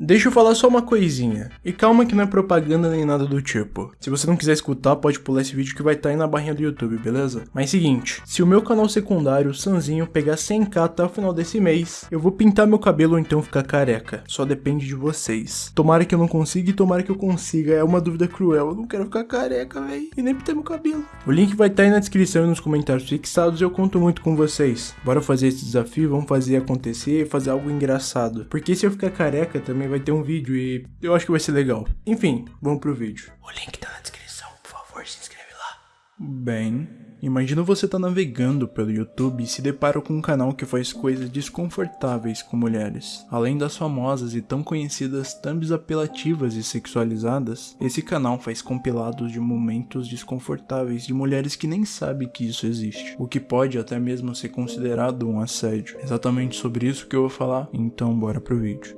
Deixa eu falar só uma coisinha. E calma que não é propaganda nem nada do tipo. Se você não quiser escutar, pode pular esse vídeo que vai estar tá aí na barrinha do YouTube, beleza? Mas seguinte, se o meu canal secundário, Sanzinho, pegar 100k até o final desse mês, eu vou pintar meu cabelo ou então ficar careca. Só depende de vocês. Tomara que eu não consiga e tomara que eu consiga. É uma dúvida cruel. Eu não quero ficar careca, véi. E nem pintar meu cabelo. O link vai estar tá aí na descrição e nos comentários fixados. Eu conto muito com vocês. Bora fazer esse desafio, vamos fazer acontecer, fazer algo engraçado. Porque se eu ficar careca também vai ter um vídeo e eu acho que vai ser legal. Enfim, vamos pro vídeo. O link tá na descrição, por favor, se inscreve lá. Bem, imagina você tá navegando pelo YouTube e se depara com um canal que faz coisas desconfortáveis com mulheres. Além das famosas e tão conhecidas thumbs apelativas e sexualizadas, esse canal faz compilados de momentos desconfortáveis de mulheres que nem sabem que isso existe, o que pode até mesmo ser considerado um assédio. Exatamente sobre isso que eu vou falar, então bora pro vídeo.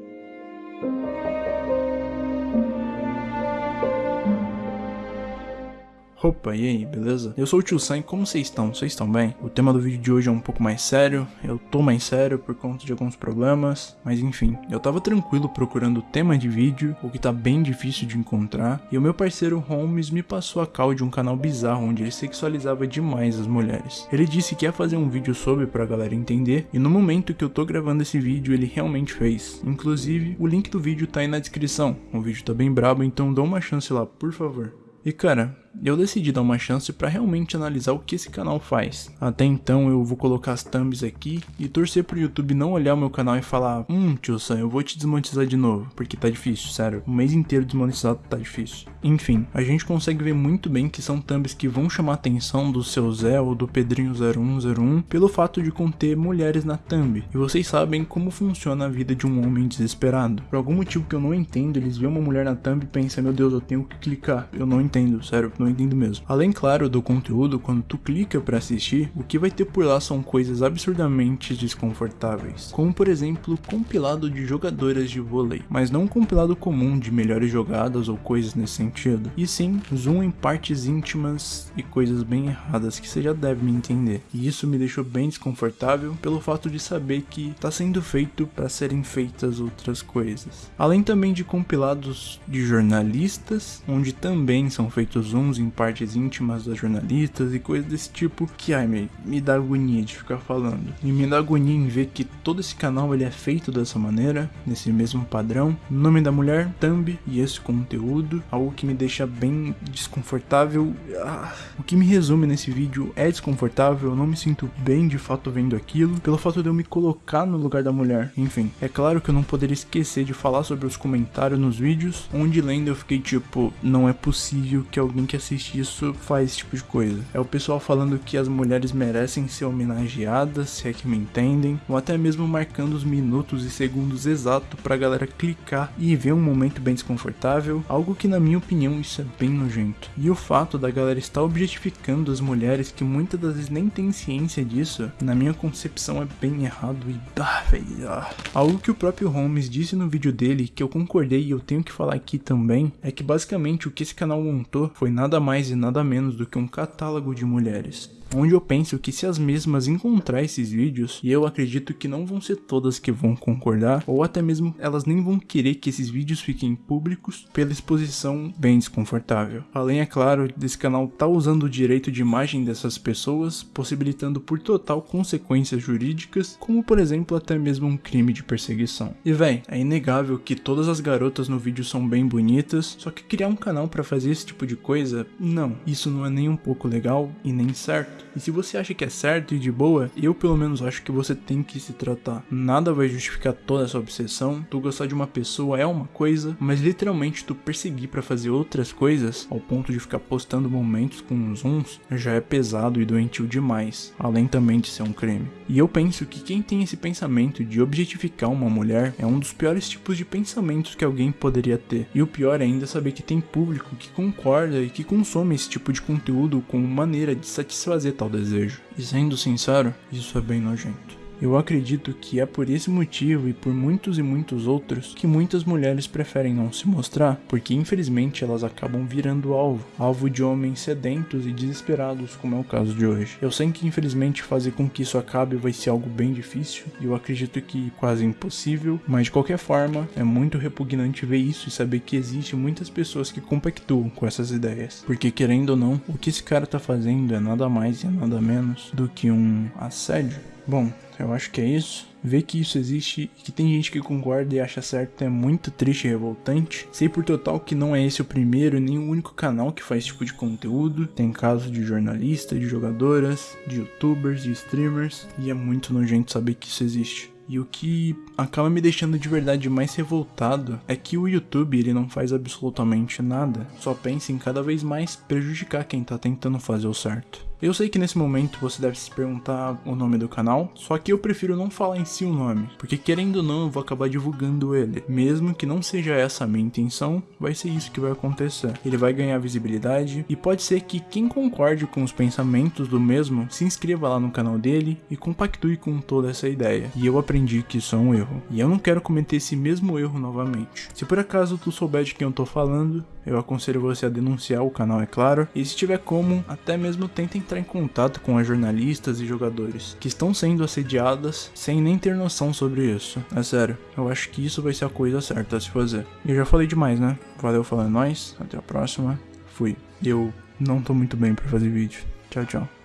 Opa, e aí, beleza? Eu sou o Tio Sam como vocês estão? Vocês estão bem? O tema do vídeo de hoje é um pouco mais sério, eu tô mais sério por conta de alguns problemas, mas enfim, eu tava tranquilo procurando tema de vídeo, o que tá bem difícil de encontrar, e o meu parceiro Holmes me passou a cal de um canal bizarro onde ele sexualizava demais as mulheres. Ele disse que ia fazer um vídeo sobre pra galera entender, e no momento que eu tô gravando esse vídeo ele realmente fez. Inclusive, o link do vídeo tá aí na descrição, o vídeo tá bem brabo, então dá uma chance lá, por favor. E cara, eu decidi dar uma chance para realmente analisar o que esse canal faz. Até então eu vou colocar as thumbs aqui e torcer pro YouTube não olhar o meu canal e falar Hum, tio Sam, eu vou te desmonetizar de novo, porque tá difícil, sério. O mês inteiro desmonetizado tá difícil. Enfim, a gente consegue ver muito bem que são thumbs que vão chamar a atenção do seu Zé ou do Pedrinho 0101 pelo fato de conter mulheres na thumb. E vocês sabem como funciona a vida de um homem desesperado. Por algum motivo que eu não entendo, eles veem uma mulher na thumb e pensam, meu Deus, eu tenho que clicar. Eu não entendo, sério não entendo mesmo. Além, claro, do conteúdo, quando tu clica para assistir, o que vai ter por lá são coisas absurdamente desconfortáveis. Como, por exemplo, compilado de jogadoras de vôlei. Mas não um compilado comum de melhores jogadas ou coisas nesse sentido. E sim, zoom em partes íntimas e coisas bem erradas que você já deve me entender. E isso me deixou bem desconfortável pelo fato de saber que está sendo feito para serem feitas outras coisas. Além também de compilados de jornalistas, onde também são feitos em partes íntimas das jornalistas e coisas desse tipo que, ai, me, me dá agonia de ficar falando. E me dá agonia em ver que todo esse canal ele é feito dessa maneira, nesse mesmo padrão. Nome da mulher, thumb e esse conteúdo, algo que me deixa bem desconfortável. Ah, o que me resume nesse vídeo é desconfortável, eu não me sinto bem de fato vendo aquilo, pelo fato de eu me colocar no lugar da mulher. Enfim, é claro que eu não poderia esquecer de falar sobre os comentários nos vídeos, onde lendo eu fiquei tipo, não é possível que alguém que assiste isso faz esse tipo de coisa. É o pessoal falando que as mulheres merecem ser homenageadas, se é que me entendem, ou até mesmo marcando os minutos e segundos exatos pra galera clicar e ver um momento bem desconfortável, algo que na minha opinião isso é bem nojento. E o fato da galera estar objetificando as mulheres que muitas das vezes nem tem ciência disso, na minha concepção é bem errado e ah, véio, ah. Algo que o próprio Holmes disse no vídeo dele, que eu concordei e eu tenho que falar aqui também, é que basicamente o que esse canal montou foi nada mais e nada menos do que um catálogo de mulheres onde eu penso que se as mesmas encontrar esses vídeos, e eu acredito que não vão ser todas que vão concordar, ou até mesmo elas nem vão querer que esses vídeos fiquem públicos pela exposição bem desconfortável. Além, é claro, desse canal tá usando o direito de imagem dessas pessoas, possibilitando por total consequências jurídicas, como por exemplo até mesmo um crime de perseguição. E véi, é inegável que todas as garotas no vídeo são bem bonitas, só que criar um canal para fazer esse tipo de coisa, não, isso não é nem um pouco legal e nem certo. E se você acha que é certo e de boa, eu pelo menos acho que você tem que se tratar. Nada vai justificar toda essa obsessão. Tu gostar de uma pessoa é uma coisa, mas literalmente tu perseguir para fazer outras coisas, ao ponto de ficar postando momentos com zooms, já é pesado e doentio demais, além também de ser um crime. E eu penso que quem tem esse pensamento de objetificar uma mulher é um dos piores tipos de pensamentos que alguém poderia ter. E o pior ainda é saber que tem público que concorda e que consome esse tipo de conteúdo como maneira de satisfazer tal desejo. E sendo sincero, isso é bem nojento. Eu acredito que é por esse motivo e por muitos e muitos outros que muitas mulheres preferem não se mostrar, porque infelizmente elas acabam virando alvo, alvo de homens sedentos e desesperados, como é o caso de hoje. Eu sei que infelizmente fazer com que isso acabe vai ser algo bem difícil, e eu acredito que quase impossível, mas de qualquer forma, é muito repugnante ver isso e saber que existe muitas pessoas que compactuam com essas ideias, porque querendo ou não, o que esse cara tá fazendo é nada mais e nada menos do que um assédio. Bom, eu acho que é isso. Ver que isso existe e que tem gente que concorda e acha certo é muito triste e revoltante. Sei por total que não é esse o primeiro nem o único canal que faz esse tipo de conteúdo. Tem casos de jornalistas, de jogadoras, de youtubers, de streamers, e é muito nojento saber que isso existe. E o que acaba me deixando de verdade mais revoltado é que o YouTube ele não faz absolutamente nada, só pensa em cada vez mais prejudicar quem tá tentando fazer o certo. Eu sei que nesse momento você deve se perguntar o nome do canal, só que eu prefiro não falar em si o nome, porque querendo ou não eu vou acabar divulgando ele. Mesmo que não seja essa a minha intenção, vai ser isso que vai acontecer. Ele vai ganhar visibilidade e pode ser que quem concorde com os pensamentos do mesmo se inscreva lá no canal dele e compactue com toda essa ideia. E eu aprendi que isso é um erro, e eu não quero cometer esse mesmo erro novamente. Se por acaso tu souber de quem eu tô falando, eu aconselho você a denunciar o canal, é claro, e se tiver como, até mesmo tenta entrar em contato com as jornalistas e jogadores que estão sendo assediadas sem nem ter noção sobre isso. É sério, eu acho que isso vai ser a coisa certa a se fazer. E eu já falei demais, né? Valeu, falando nós, até a próxima, fui. Eu não tô muito bem pra fazer vídeo. Tchau, tchau.